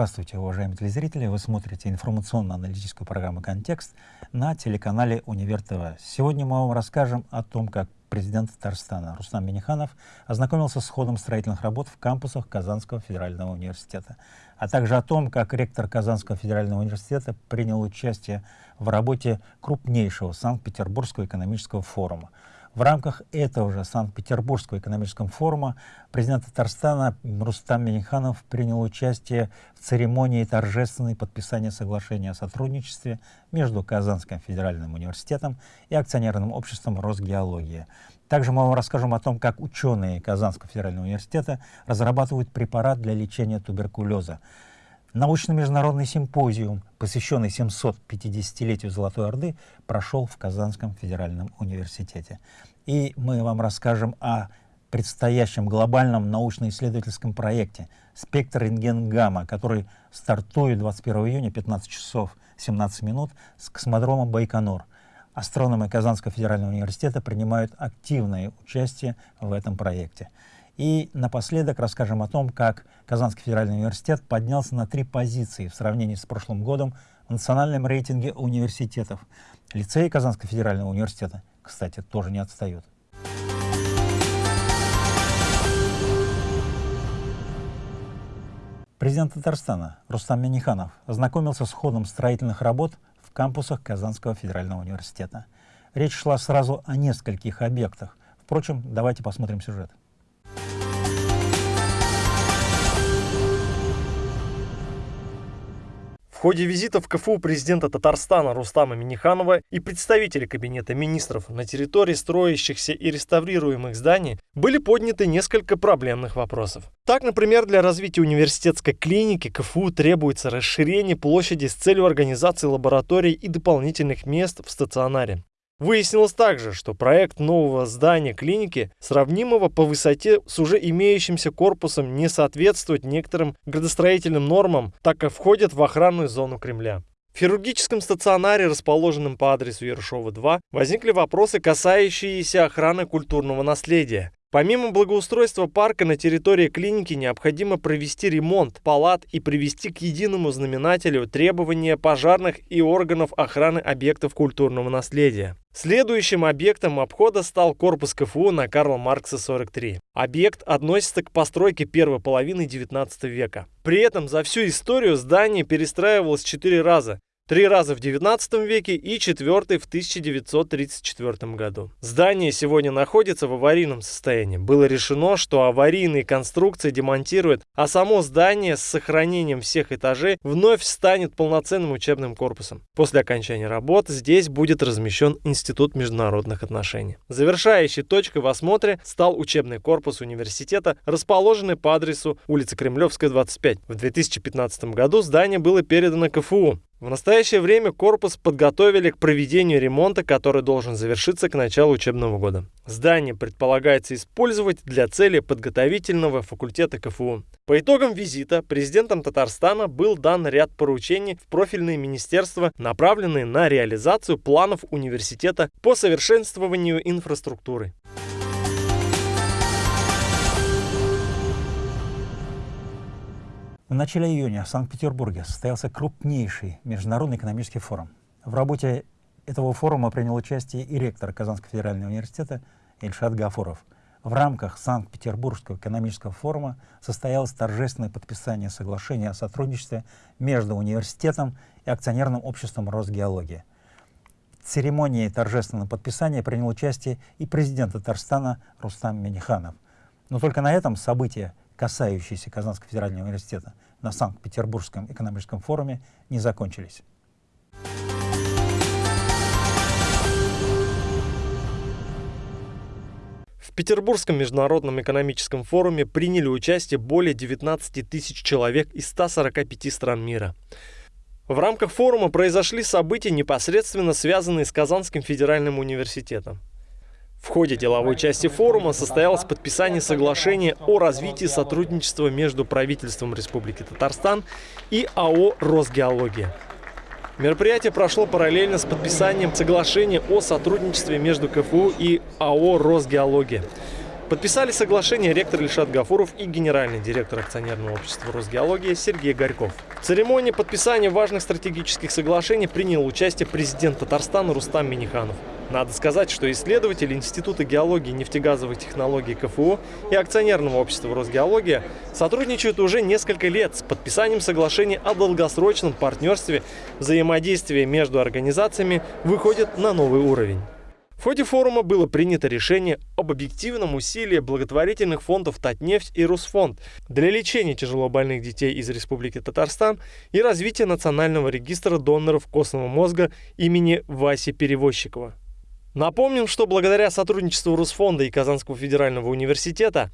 Здравствуйте, уважаемые телезрители! Вы смотрите информационно-аналитическую программу «Контекст» на телеканале «Универ ТВ». Сегодня мы вам расскажем о том, как президент Татарстана Рустам Миниханов ознакомился с ходом строительных работ в кампусах Казанского федерального университета, а также о том, как ректор Казанского федерального университета принял участие в работе крупнейшего Санкт-Петербургского экономического форума – в рамках этого же Санкт-Петербургского экономического форума президент Татарстана Рустам Миниханов принял участие в церемонии торжественной подписания соглашения о сотрудничестве между Казанским федеральным университетом и акционерным обществом Росгеология. Также мы вам расскажем о том, как ученые Казанского федерального университета разрабатывают препарат для лечения туберкулеза. Научно-международный симпозиум, посвященный 750-летию Золотой Орды, прошел в Казанском федеральном университете. И мы вам расскажем о предстоящем глобальном научно-исследовательском проекте «Спектр рентген-гамма», который стартует 21 июня 15 часов 17 минут с космодрома Байконур. Астрономы Казанского федерального университета принимают активное участие в этом проекте. И напоследок расскажем о том, как Казанский федеральный университет поднялся на три позиции в сравнении с прошлым годом в национальном рейтинге университетов. Лицеи Казанского федерального университета, кстати, тоже не отстают. Президент Татарстана Рустам Миниханов ознакомился с ходом строительных работ в кампусах Казанского федерального университета. Речь шла сразу о нескольких объектах. Впрочем, давайте посмотрим сюжет. Ходе визита в КФУ президента Татарстана Рустама Миниханова и представители Кабинета министров на территории строящихся и реставрируемых зданий были подняты несколько проблемных вопросов. Так, например, для развития университетской клиники КФУ требуется расширение площади с целью организации лабораторий и дополнительных мест в стационаре. Выяснилось также, что проект нового здания клиники, сравнимого по высоте с уже имеющимся корпусом, не соответствует некоторым градостроительным нормам, так как входит в охранную зону Кремля. В хирургическом стационаре, расположенном по адресу Ершова 2, возникли вопросы, касающиеся охраны культурного наследия. Помимо благоустройства парка на территории клиники необходимо провести ремонт палат и привести к единому знаменателю требования пожарных и органов охраны объектов культурного наследия. Следующим объектом обхода стал корпус КФУ на Карла Маркса 43. Объект относится к постройке первой половины 19 века. При этом за всю историю здание перестраивалось четыре раза, Три раза в 19 веке и четвертый в 1934 году. Здание сегодня находится в аварийном состоянии. Было решено, что аварийные конструкции демонтируют, а само здание с сохранением всех этажей вновь станет полноценным учебным корпусом. После окончания работ здесь будет размещен Институт международных отношений. Завершающей точкой в осмотре стал учебный корпус университета, расположенный по адресу улица Кремлевская, 25. В 2015 году здание было передано КФУ. В настоящее время корпус подготовили к проведению ремонта, который должен завершиться к началу учебного года. Здание предполагается использовать для цели подготовительного факультета КФУ. По итогам визита президентом Татарстана был дан ряд поручений в профильные министерства, направленные на реализацию планов университета по совершенствованию инфраструктуры. В начале июня в Санкт-Петербурге состоялся крупнейший международный экономический форум. В работе этого форума принял участие и ректор Казанского федерального университета Ильшат Гафуров. В рамках Санкт-Петербургского экономического форума состоялось торжественное подписание соглашения о сотрудничестве между университетом и акционерным обществом Росгеология. В церемонии торжественного подписания принял участие и президент Татарстана Рустам Миниханов. Но только на этом события касающиеся Казанского федерального университета на Санкт-Петербургском экономическом форуме, не закончились. В Петербургском международном экономическом форуме приняли участие более 19 тысяч человек из 145 стран мира. В рамках форума произошли события, непосредственно связанные с Казанским федеральным университетом. В ходе деловой части форума состоялось подписание соглашения о развитии сотрудничества между правительством Республики Татарстан и АО «Росгеология». Мероприятие прошло параллельно с подписанием соглашения о сотрудничестве между КФУ и АО «Росгеология». Подписали соглашение ректор Ильшат Гафуров и генеральный директор акционерного общества «Росгеология» Сергей Горьков. В церемонии подписания важных стратегических соглашений принял участие президент Татарстана Рустам Миниханов. Надо сказать, что исследователи Института геологии и нефтегазовых технологий КФУ и акционерного общества «Росгеология» сотрудничают уже несколько лет с подписанием соглашений о долгосрочном партнерстве. Взаимодействие между организациями выходит на новый уровень. В ходе форума было принято решение об объективном усилии благотворительных фондов «Татнефть» и «Русфонд» для лечения тяжелобольных детей из Республики Татарстан и развития Национального регистра доноров костного мозга имени Васи Перевозчикова. Напомним, что благодаря сотрудничеству Русфонда и Казанского федерального университета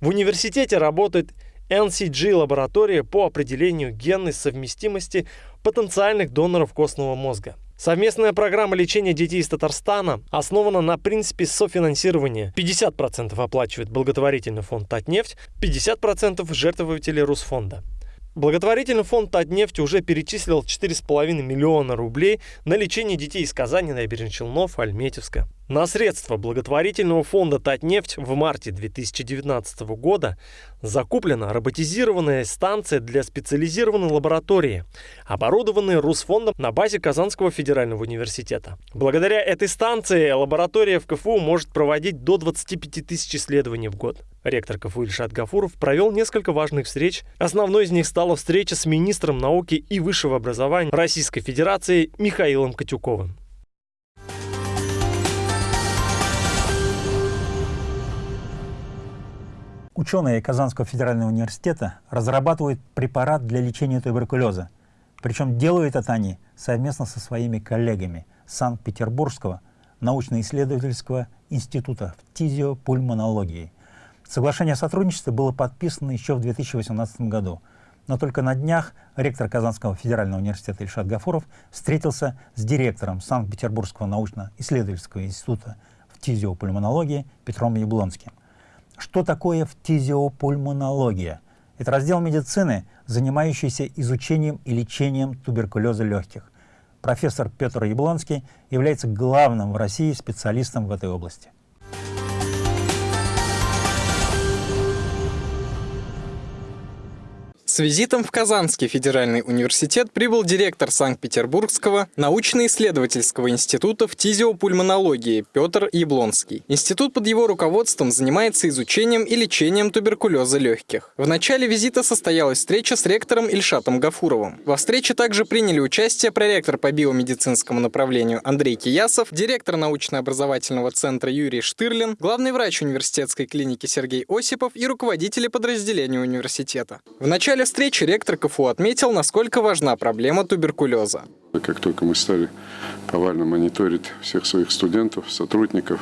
в университете работает NCG-лаборатория по определению генной совместимости потенциальных доноров костного мозга. Совместная программа лечения детей из Татарстана основана на принципе софинансирования. 50% оплачивает благотворительный фонд «Татнефть», 50% жертвователи Русфонда. Благотворительный фонд «Татнефть» уже перечислил 4,5 миллиона рублей на лечение детей из Казани, Набережных Челнов, Альметьевска. На средства благотворительного фонда «Татнефть» в марте 2019 года закуплена роботизированная станция для специализированной лаборатории, оборудованная Русфондом на базе Казанского федерального университета. Благодаря этой станции лаборатория в КФУ может проводить до 25 тысяч исследований в год. Ректор КФУ Ильшат Гафуров провел несколько важных встреч. Основной из них стала встреча с министром науки и высшего образования Российской Федерации Михаилом Катюковым. Ученые Казанского федерального университета разрабатывают препарат для лечения туберкулеза. Причем делают это они совместно со своими коллегами Санкт-Петербургского научно-исследовательского института фтизиопульмонологии. Соглашение о сотрудничестве было подписано еще в 2018 году, но только на днях ректор Казанского федерального университета Ильшат Гафуров встретился с директором Санкт-Петербургского научно-исследовательского института фтизиопульмонологии Петром Яблонским. Что такое фтизиопульмонология? Это раздел медицины, занимающийся изучением и лечением туберкулеза легких. Профессор Петр Яблонский является главным в России специалистом в этой области. С визитом в Казанский федеральный университет прибыл директор Санкт-Петербургского научно-исследовательского института фтизиопульмонологии Петр Яблонский. Институт под его руководством занимается изучением и лечением туберкулеза легких. В начале визита состоялась встреча с ректором Ильшатом Гафуровым. Во встрече также приняли участие проректор по биомедицинскому направлению Андрей Киясов, директор научно-образовательного центра Юрий Штырлин, главный врач университетской клиники Сергей Осипов и руководители подразделения университета. В начале начале встречи ректор КФУ отметил, насколько важна проблема туберкулеза. Как только мы стали повально мониторить всех своих студентов, сотрудников,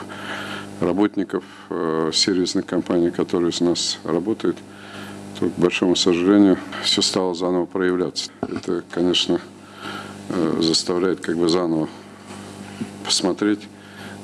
работников э, сервисных компаний, которые у нас работают, то, к большому сожалению, все стало заново проявляться. Это, конечно, э, заставляет как бы заново посмотреть,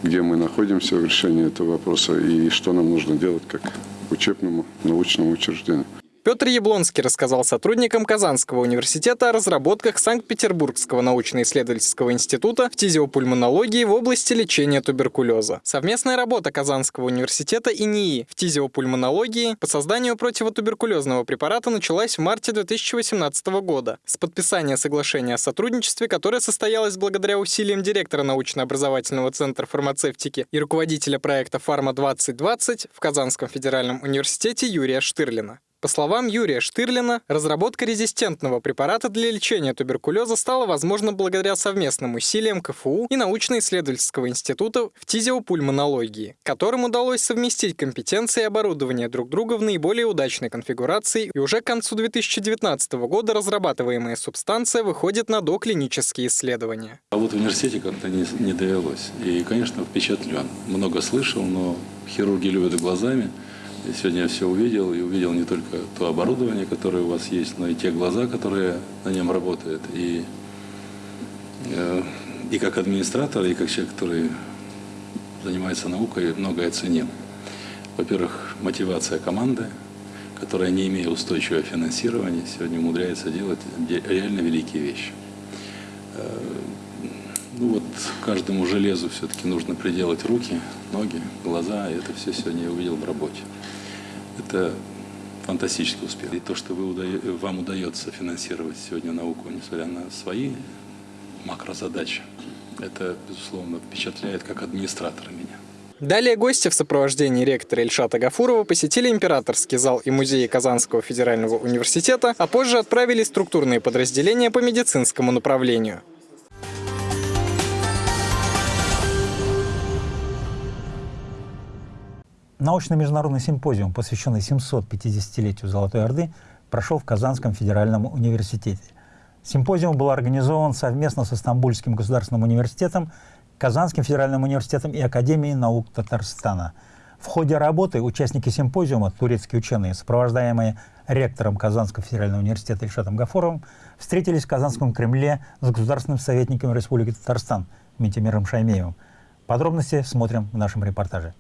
где мы находимся в решении этого вопроса и что нам нужно делать как учебному научному учреждению. Петр Яблонский рассказал сотрудникам Казанского университета о разработках Санкт-Петербургского научно-исследовательского института фтизиопульмонологии в области лечения туберкулеза. Совместная работа Казанского университета и НИИ фтизиопульмонологии по созданию противотуберкулезного препарата началась в марте 2018 года с подписания соглашения о сотрудничестве, которое состоялось благодаря усилиям директора научно-образовательного центра фармацевтики и руководителя проекта «Фарма-2020» в Казанском федеральном университете Юрия Штырлина. По словам Юрия Штырлина, разработка резистентного препарата для лечения туберкулеза стала возможна благодаря совместным усилиям КФУ и научно-исследовательского института в тизиопульмонологии, которым удалось совместить компетенции и оборудование друг друга в наиболее удачной конфигурации, и уже к концу 2019 года разрабатываемая субстанция выходит на доклинические исследования. А вот в университете как-то не, не довелось. И, конечно, впечатлен. Много слышал, но хирурги любят глазами. Сегодня я все увидел, и увидел не только то оборудование, которое у вас есть, но и те глаза, которые на нем работают. И, э, и как администратор, и как человек, который занимается наукой, многое ценил. Во-первых, мотивация команды, которая, не имея устойчивого финансирования, сегодня умудряется делать реально великие вещи. Ну вот каждому железу все-таки нужно приделать руки, ноги, глаза, и это все сегодня я увидел в работе. Это фантастический успех. И то, что вы уда... вам удается финансировать сегодня науку, несмотря на свои макрозадачи, это, безусловно, впечатляет как администратора меня. Далее гости в сопровождении ректора Ильшата Гафурова посетили Императорский зал и музей Казанского федерального университета, а позже отправили структурные подразделения по медицинскому направлению. Научный международный симпозиум, посвященный 750-летию Золотой Орды, прошел в Казанском федеральном университете. Симпозиум был организован совместно с Стамбульским государственным университетом, Казанским федеральным университетом и Академией наук Татарстана. В ходе работы участники симпозиума, турецкие ученые, сопровождаемые ректором Казанского федерального университета Ильшатом Гафуровым, встретились в Казанском Кремле с государственным советником Республики Татарстан Митимиром Шаймеевым. Подробности смотрим в нашем репортаже.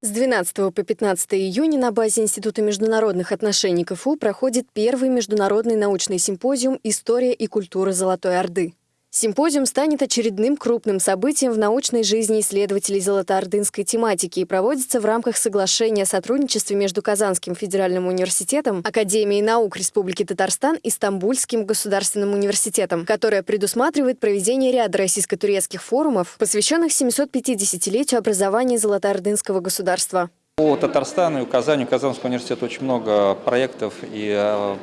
С 12 по 15 июня на базе Института международных отношений КФУ проходит первый международный научный симпозиум «История и культура Золотой Орды». Симпозиум станет очередным крупным событием в научной жизни исследователей золотоордынской тематики и проводится в рамках соглашения о сотрудничестве между Казанским федеральным университетом, Академией наук Республики Татарстан и Стамбульским государственным университетом, которое предусматривает проведение ряда российско-турецких форумов, посвященных 750-летию образования золотоордынского государства. По Татарстану и Казани, Казанского университета очень много проектов и э,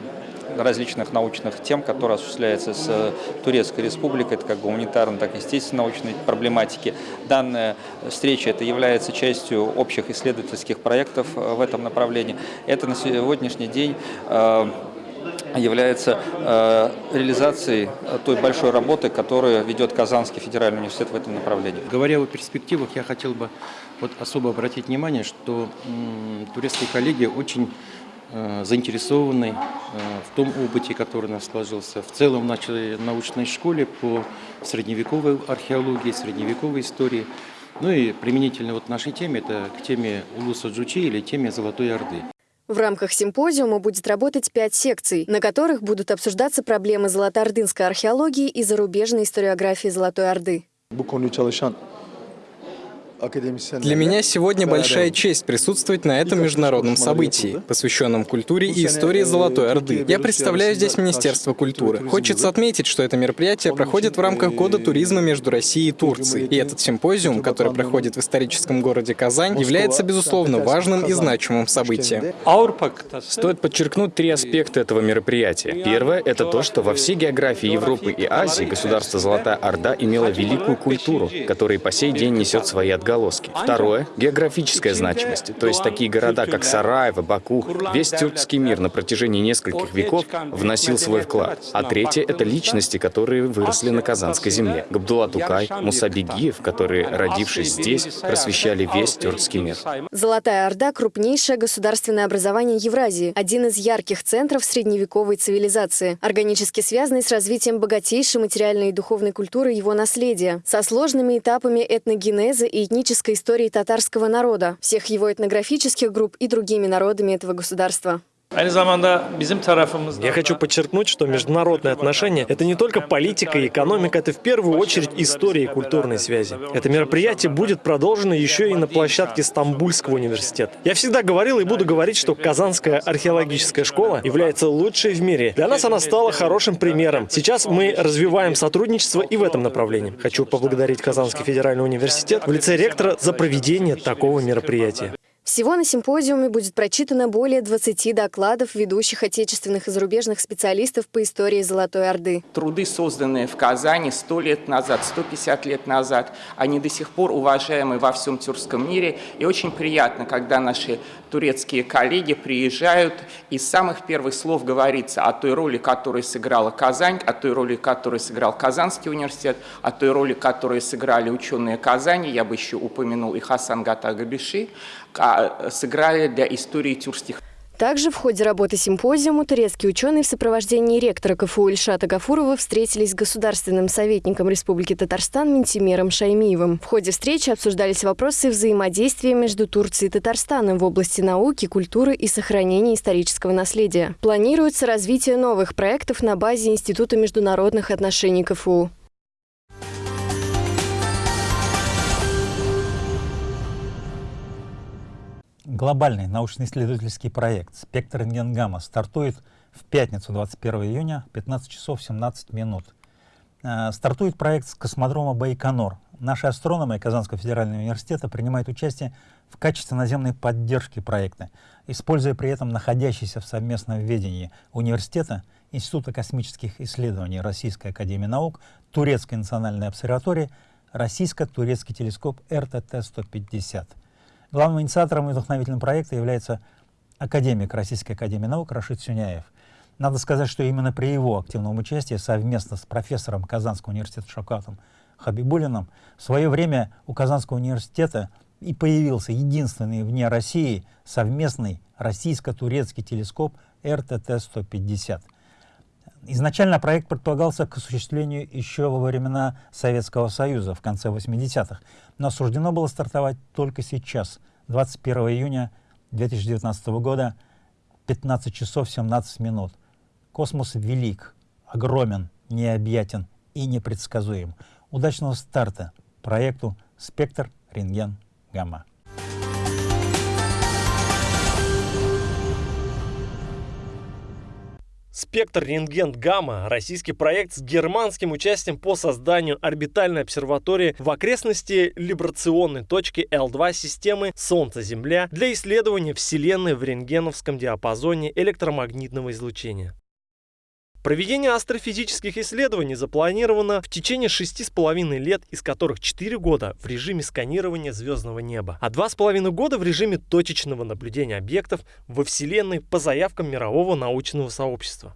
различных научных тем, которые осуществляются с э, Турецкой Республикой, это как гуманитарной, так и естественно-научной проблематики. Данная встреча это является частью общих исследовательских проектов э, в этом направлении. Это на сегодняшний день э, является э, реализацией той большой работы, которую ведет Казанский федеральный университет в этом направлении. Говоря о перспективах, я хотел бы вот особо обратить внимание, что турецкие коллеги очень заинтересованы э, в том опыте, который у нас сложился в целом в нашей научной школе по средневековой археологии, средневековой истории. Ну и применительно вот нашей теме, это к теме Улуса Джучи или теме Золотой Орды. В рамках симпозиума будет работать пять секций, на которых будут обсуждаться проблемы золотоордынской археологии и зарубежной историографии Золотой Орды. Для меня сегодня большая честь присутствовать на этом международном событии, посвященном культуре и истории Золотой Орды. Я представляю здесь Министерство культуры. Хочется отметить, что это мероприятие проходит в рамках Года туризма между Россией и Турцией. И этот симпозиум, который проходит в историческом городе Казань, является, безусловно, важным и значимым событием. Стоит подчеркнуть три аспекта этого мероприятия. Первое — это то, что во всей географии Европы и Азии государство Золотая Орда имело великую культуру, которая по сей день несет свои отголоски отголоски. Второе — географическая значимость, то есть такие города, как Сараево, Баку, весь тюркский мир на протяжении нескольких веков вносил свой вклад. А третье — это личности, которые выросли на Казанской земле. Габдулла Тукай, Муса Бегиев, которые, родившись здесь, просвещали весь тюркский мир. Золотая Орда — крупнейшее государственное образование Евразии, один из ярких центров средневековой цивилизации, органически связанный с развитием богатейшей материальной и духовной культуры его наследия, со сложными этапами этногенеза и этнической истории татарского народа, всех его этнографических групп и другими народами этого государства. Я хочу подчеркнуть, что международные отношения – это не только политика и экономика, это в первую очередь история и культурные связи. Это мероприятие будет продолжено еще и на площадке Стамбульского университета. Я всегда говорил и буду говорить, что Казанская археологическая школа является лучшей в мире. Для нас она стала хорошим примером. Сейчас мы развиваем сотрудничество и в этом направлении. Хочу поблагодарить Казанский федеральный университет в лице ректора за проведение такого мероприятия. Всего на симпозиуме будет прочитано более 20 докладов ведущих отечественных и зарубежных специалистов по истории Золотой Орды. Труды, созданные в Казани 100 лет назад, 150 лет назад, они до сих пор уважаемы во всем тюркском мире. И очень приятно, когда наши турецкие коллеги приезжают, и с самых первых слов говорится о той роли, которую сыграла Казань, о той роли, которую сыграл Казанский университет, о той роли, которую сыграли ученые Казани, я бы еще упомянул и Хасан Гатагабиши, сыграли для истории тюркских. Также в ходе работы симпозиума турецкие ученые в сопровождении ректора КФУ Ильшата Гафурова встретились с государственным советником Республики Татарстан Ментимером Шаймиевым. В ходе встречи обсуждались вопросы взаимодействия между Турцией и Татарстаном в области науки, культуры и сохранения исторического наследия. Планируется развитие новых проектов на базе Института международных отношений КФУ. Глобальный научно-исследовательский проект «Спектр рентгенгамма» стартует в пятницу, 21 июня, 15 часов 17 минут. Э, стартует проект с космодрома Байконур. Наши астрономы Казанского федерального университета принимают участие в качестве наземной поддержки проекта, используя при этом находящийся в совместном ведении университета, Института космических исследований Российской академии наук, Турецкой национальной обсерватории, российско-турецкий телескоп РТТ-150. Главным инициатором и вдохновителем проекта является академик Российской академии наук Рашид Сюняев. Надо сказать, что именно при его активном участии совместно с профессором Казанского университета Шакатом Хабибулиным в свое время у Казанского университета и появился единственный вне России совместный российско-турецкий телескоп РТТ-150. Изначально проект предполагался к осуществлению еще во времена Советского Союза в конце 80-х, но суждено было стартовать только сейчас, 21 июня 2019 года, 15 часов 17 минут. Космос велик, огромен, необъятен и непредсказуем. Удачного старта проекту «Спектр рентген гамма». Спектр рентген гамма – российский проект с германским участием по созданию орбитальной обсерватории в окрестности либрационной точки L2 системы Солнце-Земля для исследования Вселенной в рентгеновском диапазоне электромагнитного излучения. Проведение астрофизических исследований запланировано в течение шести с половиной лет, из которых 4 года в режиме сканирования звездного неба, а два с половиной года в режиме точечного наблюдения объектов во Вселенной по заявкам мирового научного сообщества.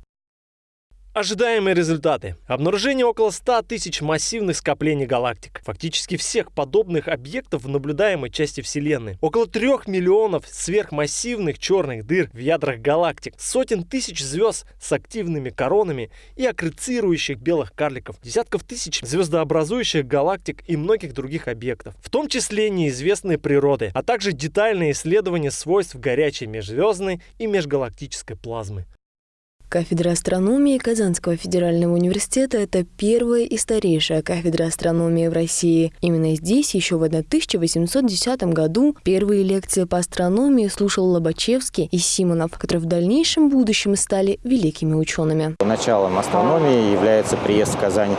Ожидаемые результаты. Обнаружение около 100 тысяч массивных скоплений галактик. Фактически всех подобных объектов в наблюдаемой части Вселенной. Около 3 миллионов сверхмассивных черных дыр в ядрах галактик. Сотен тысяч звезд с активными коронами и аккрецирующих белых карликов. Десятков тысяч звездообразующих галактик и многих других объектов. В том числе неизвестной природы, а также детальные исследования свойств горячей межзвездной и межгалактической плазмы. Кафедра астрономии Казанского федерального университета – это первая и старейшая кафедра астрономии в России. Именно здесь еще в 1810 году первые лекции по астрономии слушал Лобачевский и Симонов, которые в дальнейшем будущем стали великими учеными. Началом астрономии является приезд в Казань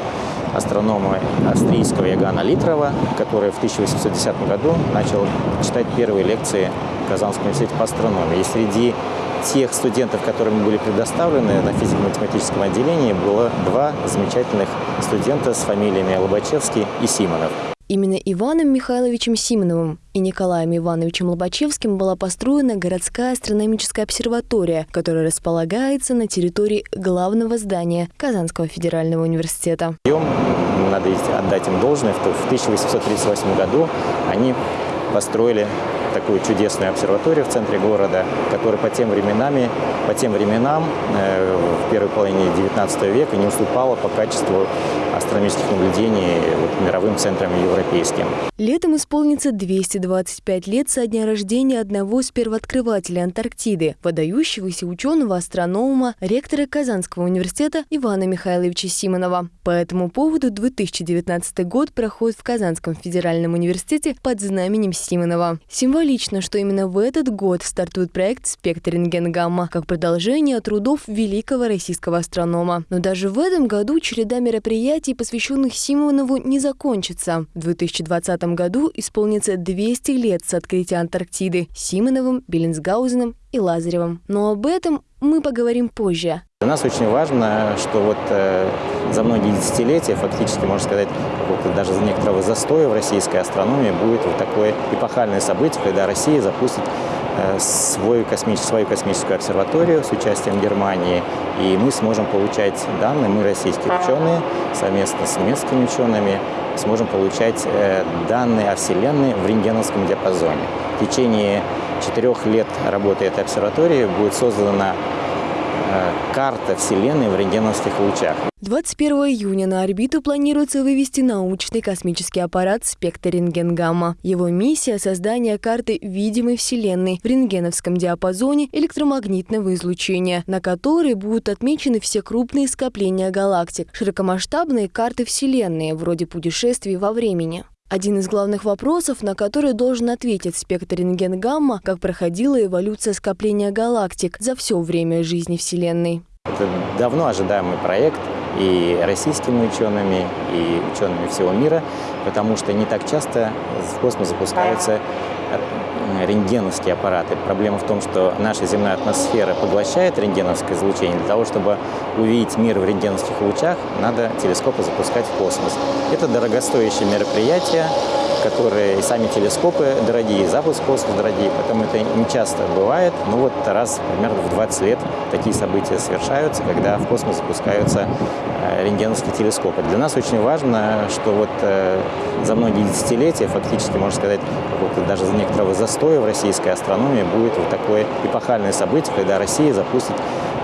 астронома австрийского Ягана Литрова, который в 1810 году начал читать первые лекции Казанском университете по астрономии. И среди тех студентов, которым были предоставлены на физико-математическом отделении, было два замечательных студента с фамилиями Лобачевский и Симонов. Именно Иваном Михайловичем Симоновым и Николаем Ивановичем Лобачевским была построена городская астрономическая обсерватория, которая располагается на территории главного здания Казанского федерального университета. Надо отдать им должное, в 1838 году они построили такую чудесную обсерваторию в центре города, которая по тем временам, по тем временам э, в первой половине XIX века не уступала по качеству астрономических наблюдений вот, мировым центрам европейским. Летом исполнится 225 лет со дня рождения одного из первооткрывателей Антарктиды, выдающегося ученого-астронома, ректора Казанского университета Ивана Михайловича Симонова. По этому поводу 2019 год проходит в Казанском федеральном университете под знаменем Симонова. Символично, что именно в этот год стартует проект «Спектр рентген-гамма» как продолжение трудов великого российского астронома. Но даже в этом году череда мероприятий посвященных Симонову, не закончится. В 2020 году исполнится 200 лет с открытия Антарктиды Симоновым, Беллинсгаузеном и Лазаревым. Но об этом мы поговорим позже. Для нас очень важно, что вот э, за многие десятилетия, фактически, можно сказать, даже за некоторого застоя в российской астрономии будет вот такое эпохальное событие, когда Россия запустит Э, свою, космическую, свою космическую обсерваторию с участием Германии, и мы сможем получать данные, мы, российские ученые, совместно с немецкими учеными, сможем получать э, данные о Вселенной в рентгеновском диапазоне. В течение четырех лет работы этой обсерватории будет создана карта Вселенной в рентгеновских лучах. 21 июня на орбиту планируется вывести научный космический аппарат «Спектр рентген-гамма». Его миссия – создание карты видимой Вселенной в рентгеновском диапазоне электромагнитного излучения, на которой будут отмечены все крупные скопления галактик, широкомасштабные карты Вселенной, вроде путешествий во времени. Один из главных вопросов, на который должен ответить спектр рентген-гамма, как проходила эволюция скопления галактик за все время жизни Вселенной. Это давно ожидаемый проект и российскими учеными, и учеными всего мира, потому что не так часто в космос запускаются рентгеновские аппараты. Проблема в том, что наша земная атмосфера поглощает рентгеновское излучение. Для того, чтобы увидеть мир в рентгеновских лучах, надо телескопы запускать в космос. Это дорогостоящее мероприятие, которые и сами телескопы дорогие, и запуск в космос дорогие, поэтому это не часто бывает. Но вот раз примерно в 20 лет такие события совершаются, когда в космос запускаются э, рентгеновские телескопы. Для нас очень важно, что вот э, за многие десятилетия, фактически, можно сказать, даже за некоторого застоя в российской астрономии будет вот такое эпохальное событие, когда Россия запустит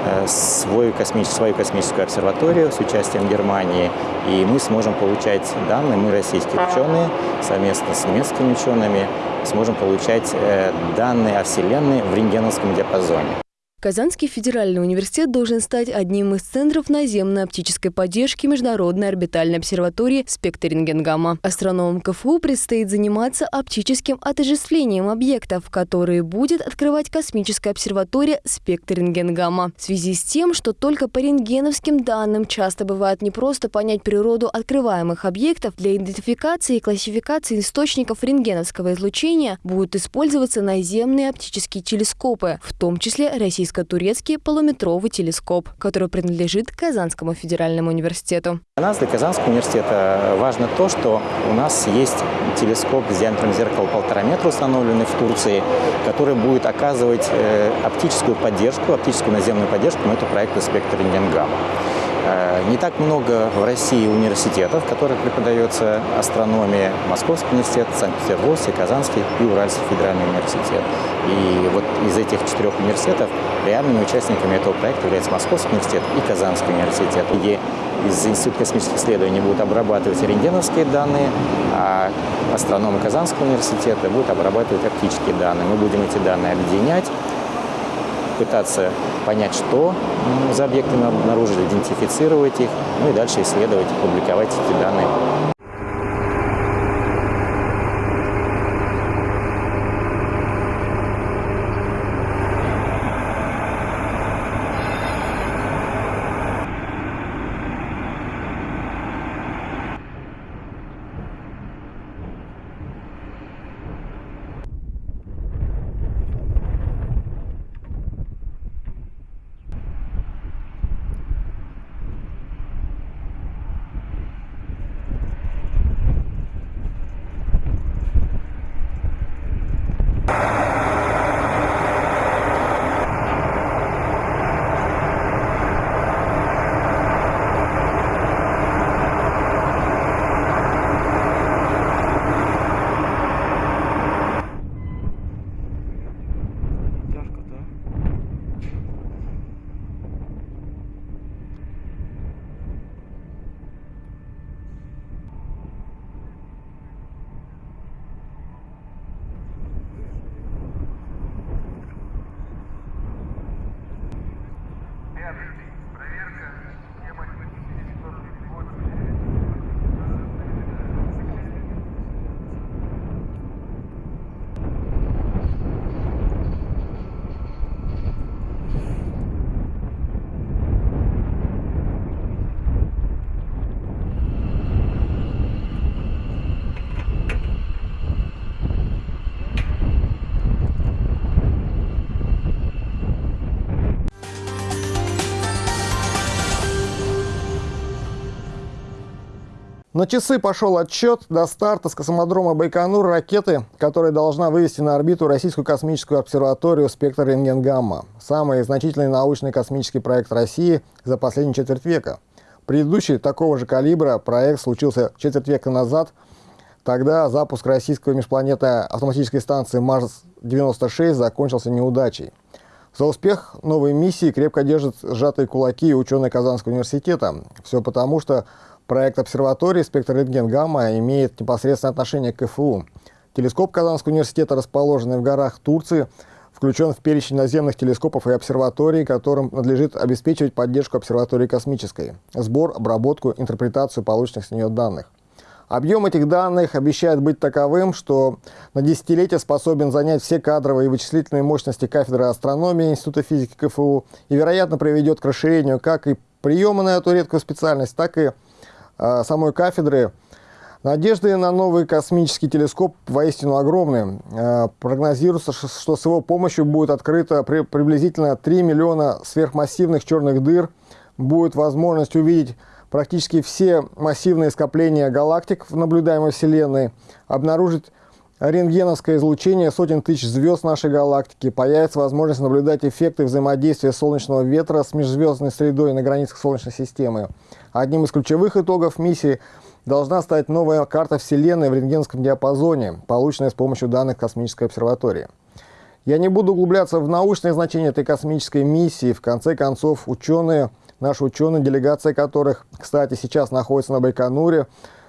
Э, свой космический, свою космическую обсерваторию с участием Германии, и мы сможем получать данные, мы российские ученые, совместно с немецкими учеными, сможем получать э, данные о Вселенной в рентгеновском диапазоне. Казанский федеральный университет должен стать одним из центров наземной оптической поддержки Международной орбитальной обсерватории «Спектр рентгенгамма». Астрономам КФУ предстоит заниматься оптическим отождествлением объектов, которые будет открывать космическая обсерватория «Спектр рентгенгамма». В связи с тем, что только по рентгеновским данным часто бывает не просто понять природу открываемых объектов, для идентификации и классификации источников рентгеновского излучения будут использоваться наземные оптические телескопы, в том числе российские российско-турецкий полуметровый телескоп, который принадлежит Казанскому федеральному университету. Для нас, для Казанского университета, важно то, что у нас есть телескоп с диаметром зеркала полтора метра, установленный в Турции, который будет оказывать э, оптическую поддержку, оптическую наземную поддержку на эту проекту «Спектр рентгенгамма». Э, не так много в России университетов, в которых преподается астрономия. Московский университет, Санкт-Петербургский, Казанский и Уральский федеральный университет. И вот из этих четырех университетов реальными участниками этого проекта являются Московский университет и Казанский университет, где из Института космических исследований будут обрабатывать рентгеновские данные, а астрономы Казанского университета будут обрабатывать оптические данные. Мы будем эти данные объединять пытаться понять, что за объекты мы обнаружили, идентифицировать их, ну и дальше исследовать, публиковать эти данные. Germany. На часы пошел отчет до старта с космодрома Байконур ракеты, которая должна вывести на орбиту российскую космическую обсерваторию «Спектр рентген-гамма». Самый значительный научный космический проект России за последний четверть века. Предыдущий такого же калибра проект случился четверть века назад. Тогда запуск российской межпланетной автоматической станции Марс-96 закончился неудачей. За успех новой миссии крепко держат сжатые кулаки ученые Казанского университета. Все потому, что Проект обсерватории «Спектр рентген-гамма» имеет непосредственное отношение к КФУ. Телескоп Казанского университета, расположенный в горах Турции, включен в перечень наземных телескопов и обсерваторий, которым надлежит обеспечивать поддержку обсерватории космической, сбор, обработку, интерпретацию полученных с нее данных. Объем этих данных обещает быть таковым, что на десятилетие способен занять все кадровые и вычислительные мощности кафедры астрономии Института физики КФУ и, вероятно, приведет к расширению как и приема на эту редкую специальность, так и самой кафедры. Надежды на новый космический телескоп воистину огромны. Э, прогнозируется, что с его помощью будет открыто при, приблизительно 3 миллиона сверхмассивных черных дыр, будет возможность увидеть практически все массивные скопления галактик в наблюдаемой Вселенной, обнаружить рентгеновское излучение сотен тысяч звезд нашей галактики, появится возможность наблюдать эффекты взаимодействия солнечного ветра с межзвездной средой на границах Солнечной системы. Одним из ключевых итогов миссии должна стать новая карта Вселенной в рентгеновском диапазоне, полученная с помощью данных космической обсерватории. Я не буду углубляться в научное значение этой космической миссии. В конце концов, ученые – Наши ученые, делегация которых, кстати, сейчас находится на Байконуре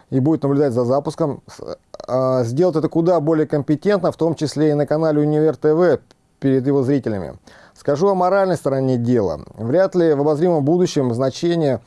и будет наблюдать за запуском, а, сделать это куда более компетентно, в том числе и на канале Универ ТВ перед его зрителями. Скажу о моральной стороне дела. Вряд ли в обозримом будущем значение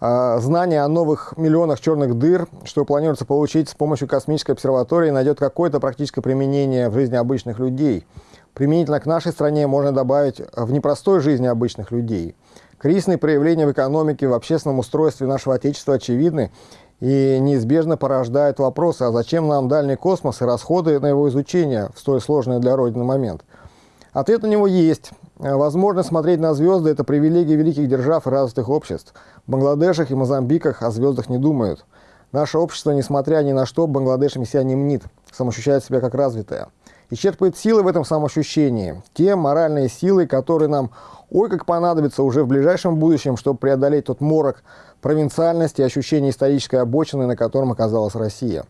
э, знания о новых миллионах черных дыр, что планируется получить с помощью космической обсерватории, найдет какое-то практическое применение в жизни обычных людей. Применительно к нашей стране можно добавить в непростой жизни обычных людей – Кризисные проявления в экономике, в общественном устройстве нашего Отечества очевидны и неизбежно порождают вопросы, а зачем нам дальний космос и расходы на его изучение в столь сложный для Родины момент? Ответ на него есть. Возможно, смотреть на звезды – это привилегия великих держав и развитых обществ. В Бангладешах и Мозамбиках о звездах не думают. Наше общество, несмотря ни на что, Бангладешем себя не мнит, самоощущает себя как развитое. И черпает силы в этом самоощущении. Те моральные силы, которые нам Ой, как понадобится уже в ближайшем будущем, чтобы преодолеть тот морок провинциальности и ощущения исторической обочины, на котором оказалась Россия.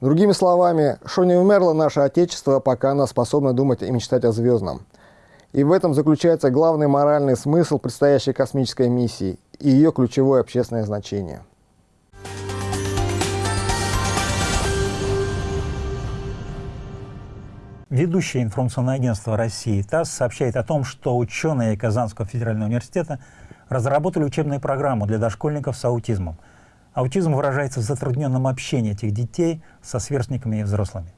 Другими словами, что не умерло наше Отечество, пока оно способно думать и мечтать о звездном. И в этом заключается главный моральный смысл предстоящей космической миссии и ее ключевое общественное значение. Ведущее информационное агентство России ТАСС сообщает о том, что ученые Казанского федерального университета разработали учебную программу для дошкольников с аутизмом. Аутизм выражается в затрудненном общении этих детей со сверстниками и взрослыми.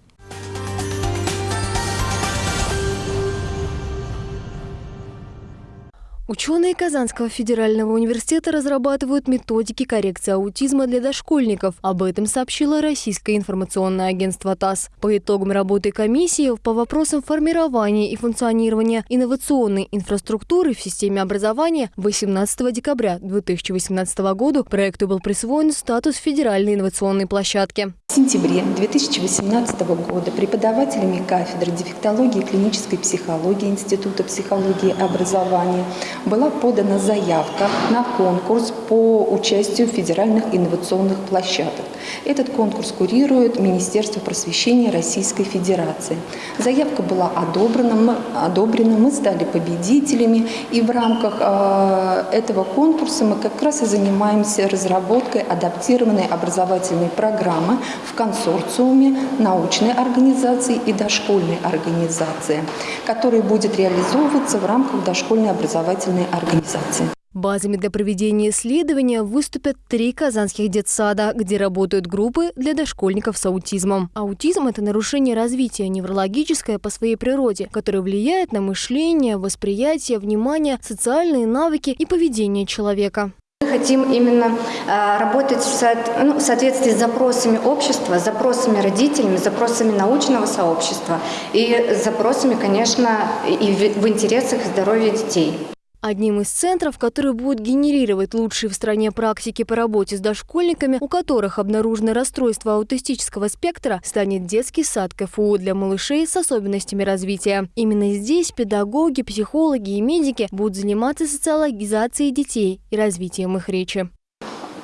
Ученые Казанского федерального университета разрабатывают методики коррекции аутизма для дошкольников. Об этом сообщило российское информационное агентство ТАСС. По итогам работы комиссии по вопросам формирования и функционирования инновационной инфраструктуры в системе образования 18 декабря 2018 года проекту был присвоен статус федеральной инновационной площадки. В сентябре 2018 года преподавателями кафедры дефектологии и клинической психологии Института психологии и образования была подана заявка на конкурс по участию в федеральных инновационных площадках. Этот конкурс курирует Министерство просвещения Российской Федерации. Заявка была одобрена, мы, одобрена, мы стали победителями, и в рамках э, этого конкурса мы как раз и занимаемся разработкой адаптированной образовательной программы в консорциуме научной организации и дошкольной организации, которая будет реализовываться в рамках дошкольной образовательной организации. Базами для проведения исследования выступят три казанских детсада, где работают группы для дошкольников с аутизмом. Аутизм – это нарушение развития неврологическое по своей природе, которое влияет на мышление, восприятие, внимание, социальные навыки и поведение человека. Хотим именно э, работать в, ну, в соответствии с запросами общества, запросами родителями, запросами научного сообщества и запросами, конечно, и в интересах здоровья детей. Одним из центров, который будет генерировать лучшие в стране практики по работе с дошкольниками, у которых обнаружено расстройство аутистического спектра, станет детский сад КФУ для малышей с особенностями развития. Именно здесь педагоги, психологи и медики будут заниматься социологизацией детей и развитием их речи.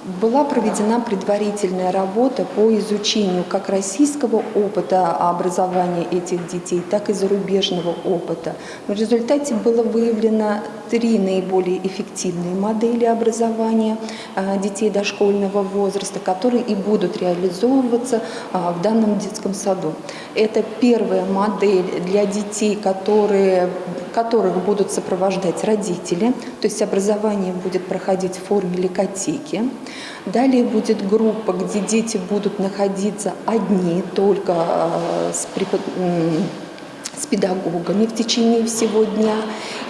Была проведена предварительная работа по изучению как российского опыта образования этих детей, так и зарубежного опыта. В результате было выявлено три наиболее эффективные модели образования детей дошкольного возраста, которые и будут реализовываться в данном детском саду. Это первая модель для детей, которые, которых будут сопровождать родители, то есть образование будет проходить в форме лекотеки. Далее будет группа, где дети будут находиться одни, только с преподавателем с педагогами в течение всего дня.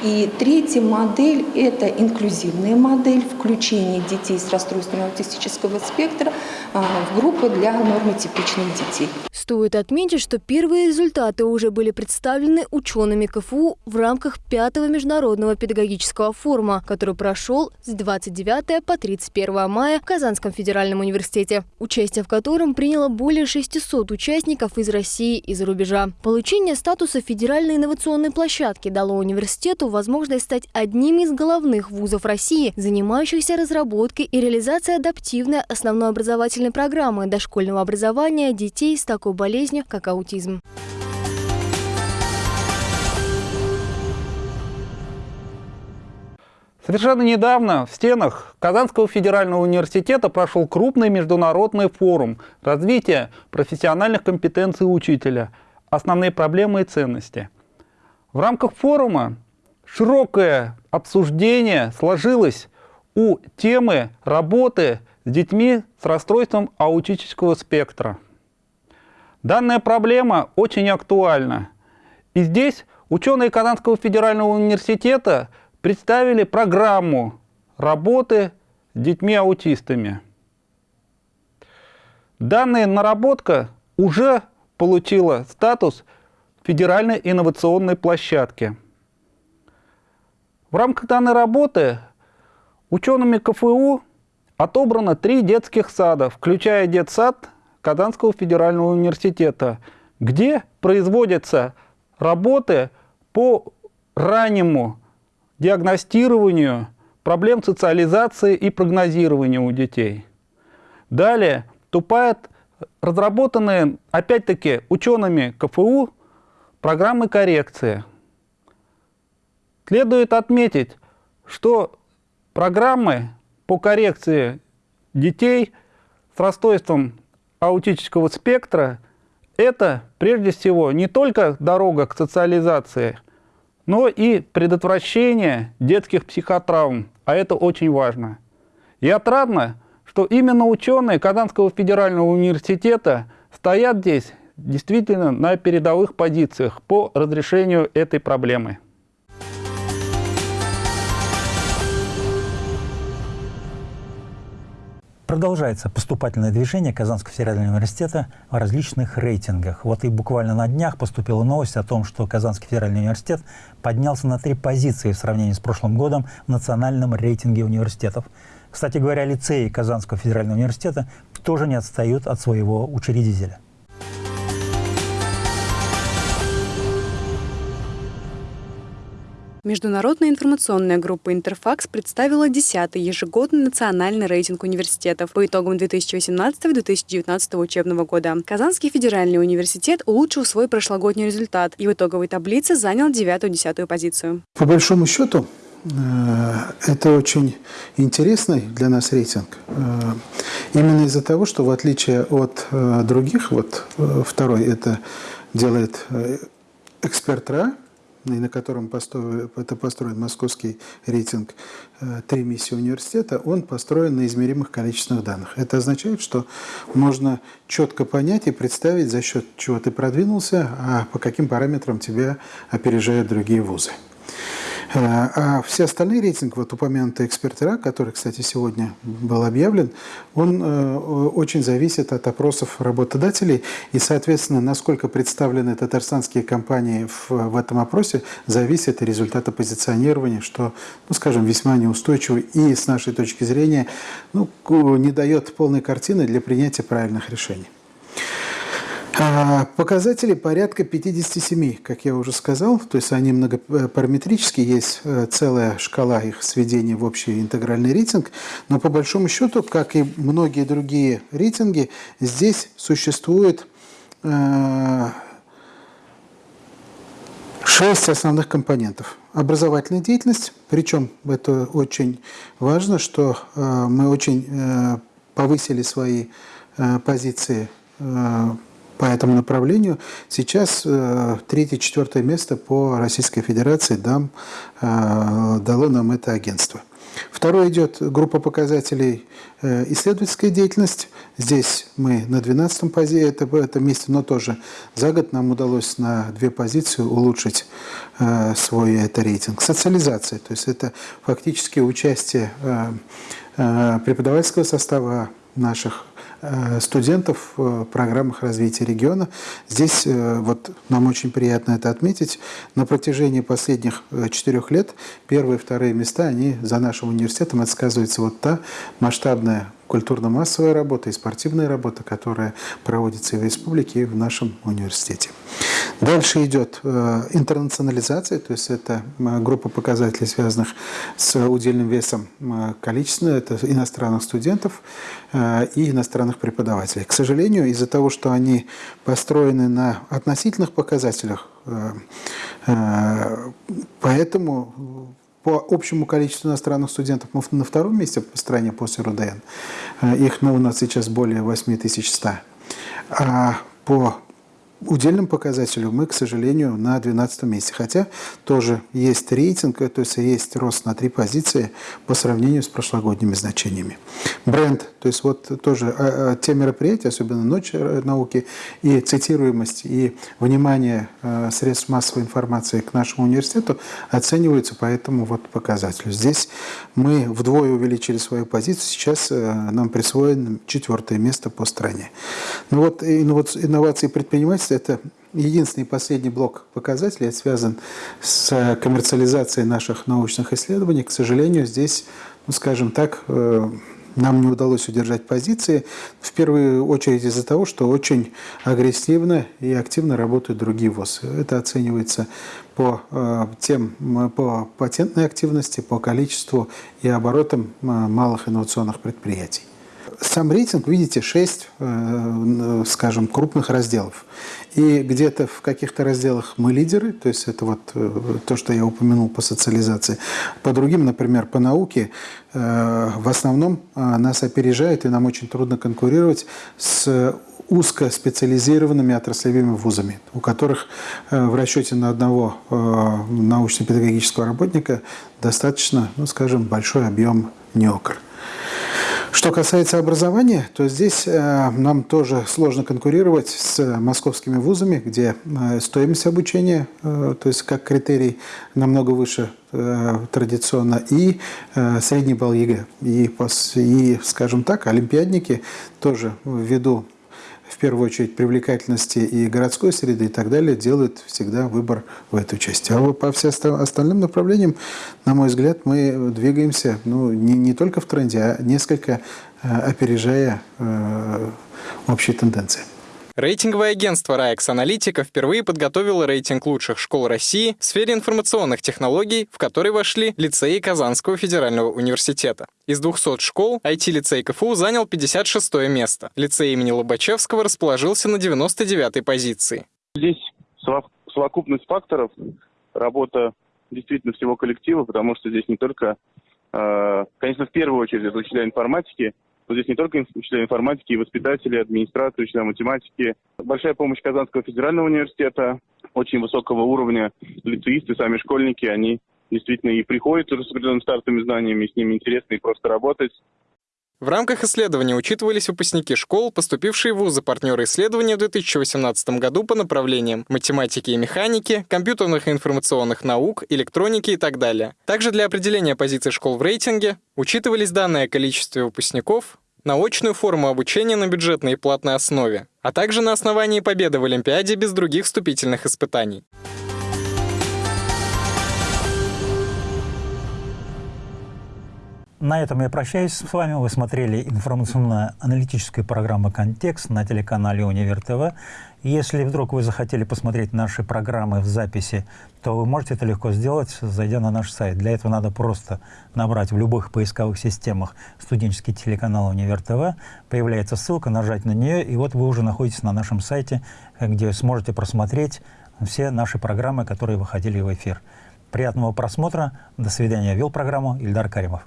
И третья модель – это инклюзивная модель включения детей с расстройством аутистического спектра а, в группы для нормотипичных детей. Стоит отметить, что первые результаты уже были представлены учеными КФУ в рамках пятого международного педагогического форума, который прошел с 29 по 31 мая в Казанском федеральном университете, участие в котором приняло более 600 участников из России и за рубежа. Получение статуса федеральной инновационной площадки дало университету возможность стать одним из головных вузов России, занимающихся разработкой и реализацией адаптивной основной образовательной программы дошкольного образования детей с такой болезнью, как аутизм. Совершенно недавно в стенах Казанского федерального университета прошел крупный международный форум развития профессиональных компетенций учителя «Основные проблемы и ценности». В рамках форума широкое обсуждение сложилось у темы работы с детьми с расстройством аутического спектра. Данная проблема очень актуальна. И здесь ученые Казанского федерального университета представили программу работы с детьми-аутистами. Данная наработка уже получила статус федеральной инновационной площадки. В рамках данной работы учеными КФУ отобрано три детских сада, включая детсад Казанского федерального университета, где производятся работы по раннему диагностированию проблем социализации и прогнозирования у детей. Далее вступают разработанные, опять-таки, учеными КФУ программы коррекции. Следует отметить, что программы по коррекции детей с расстройством аутического спектра – это прежде всего не только дорога к социализации, но и предотвращение детских психотравм, а это очень важно. И отрадно, что именно ученые Казанского федерального университета стоят здесь действительно на передовых позициях по разрешению этой проблемы. Продолжается поступательное движение Казанского федерального университета в различных рейтингах. Вот и буквально на днях поступила новость о том, что Казанский федеральный университет поднялся на три позиции в сравнении с прошлым годом в национальном рейтинге университетов. Кстати говоря, лицеи Казанского федерального университета тоже не отстают от своего учредителя. Международная информационная группа «Интерфакс» представила 10-й ежегодный национальный рейтинг университетов по итогам 2018-2019 учебного года. Казанский федеральный университет улучшил свой прошлогодний результат и в итоговой таблице занял 9-10 позицию. По большому счету, э, это очень интересный для нас рейтинг. Э, именно из-за того, что в отличие от э, других, вот второй это делает эксперт РА, на котором построен, это построен московский рейтинг э, «Три миссии университета», он построен на измеримых количественных данных. Это означает, что можно четко понять и представить, за счет чего ты продвинулся, а по каким параметрам тебя опережают другие вузы. Э, а все остальные рейтинги, вот упомянутый экспертера, который, кстати, сегодня был объявлен, он э, очень зависит от опросов работодателей. И, соответственно, насколько представлены татарстанские компании в, в этом опросе, зависит от результата позиционирования, что, ну, скажем, весьма неустойчиво и, с нашей точки зрения, ну, не дает полной картины для принятия правильных решений. А, показатели порядка 57, как я уже сказал, то есть они многопараметрические, есть э, целая шкала их сведения в общий интегральный рейтинг, но по большому счету, как и многие другие рейтинги, здесь существует 6 шесть основных компонентов. Образовательная деятельность, причем это очень важно, что э, мы очень э, повысили свои э, позиции э, по этому направлению. Сейчас э, третье-четвертое место по Российской Федерации дам, э, дало нам это агентство. Второе идет группа показателей э, исследовательская деятельность. Здесь мы на 12-м пози, это, это месте, но тоже за год нам удалось на две позиции улучшить э, свой это рейтинг. Социализация, то есть это фактически участие э, э, преподавательского состава наших студентов в программах развития региона. Здесь э, вот нам очень приятно это отметить. На протяжении последних э, четырех лет первые и вторые места, они за нашим университетом, это вот та масштабная культурно-массовая работа и спортивная работа, которая проводится и в республике, и в нашем университете. Дальше идет э, интернационализация, то есть это э, группа показателей, связанных с удельным весом э, количества, это иностранных студентов и иностранных преподавателей. К сожалению, из-за того, что они построены на относительных показателях, поэтому по общему количеству иностранных студентов мы на втором месте по стране после РУДН. Их ну, у нас сейчас более 8100. А по удельным показателю мы, к сожалению, на 12 месте. Хотя тоже есть рейтинг, то есть есть рост на три позиции по сравнению с прошлогодними значениями. Бренд, то есть вот тоже а, а, те мероприятия, особенно Ночь науки, и цитируемость, и внимание а, средств массовой информации к нашему университету оцениваются по этому вот показателю. Здесь мы вдвое увеличили свою позицию, сейчас нам присвоено четвертое место по стране. Ну вот инновации предпринимательства это единственный последний блок показателей, связан с коммерциализацией наших научных исследований. К сожалению, здесь, ну, скажем так, э, нам не удалось удержать позиции, в первую очередь из-за того, что очень агрессивно и активно работают другие ВОЗ. Это оценивается по, э, тем, по патентной активности, по количеству и оборотам э, малых инновационных предприятий. Сам рейтинг, видите, 6, скажем, крупных разделов. И где-то в каких-то разделах мы лидеры, то есть это вот э, то, что я упомянул по социализации. По другим, например, по науке, э, в основном э, нас опережает, и нам очень трудно конкурировать с узкоспециализированными отраслевыми вузами, у которых в расчете на одного научно-педагогического работника достаточно, ну, скажем, большой объем неокр. Что касается образования, то здесь э, нам тоже сложно конкурировать с московскими вузами, где э, стоимость обучения, э, то есть как критерий, намного выше традиционно, и средний балл ЕГЭ. И, и, скажем так, олимпиадники тоже ввиду в первую очередь привлекательности и городской среды и так далее, делают всегда выбор в эту часть. А по всем остальным направлениям, на мой взгляд, мы двигаемся ну, не, не только в тренде, а несколько э, опережая э, общие тенденции. Рейтинговое агентство «Раекс Аналитика» впервые подготовило рейтинг лучших школ России в сфере информационных технологий, в который вошли лицеи Казанского федерального университета. Из 200 школ IT-лицей КФУ занял 56 место. Лицей имени Лобачевского расположился на 99-й позиции. Здесь совокупность факторов, работа действительно всего коллектива, потому что здесь не только, э, конечно, в первую очередь это учителя информатики, но здесь не только учителя информатики, и воспитатели, администрация, учителя математики. Большая помощь Казанского федерального университета, очень высокого уровня лицеисты, сами школьники, они действительно и приходят с определенными стартовыми знаниями, с ними интересно и просто работать. В рамках исследования учитывались выпускники школ, поступившие в вузы партнеры исследования в 2018 году по направлениям математики и механики, компьютерных и информационных наук, электроники и так далее. Также для определения позиций школ в рейтинге учитывались данные о количестве выпускников, на очную форму обучения на бюджетной и платной основе, а также на основании победы в Олимпиаде без других вступительных испытаний. На этом я прощаюсь с вами. Вы смотрели информационно-аналитическую программу «Контекст» на телеканале «Универ ТВ». Если вдруг вы захотели посмотреть наши программы в записи, то вы можете это легко сделать, зайдя на наш сайт. Для этого надо просто набрать в любых поисковых системах студенческий телеканал «Универ ТВ». Появляется ссылка, нажать на нее, и вот вы уже находитесь на нашем сайте, где сможете просмотреть все наши программы, которые выходили в эфир. Приятного просмотра. До свидания. Вел программу Ильдар Каримов.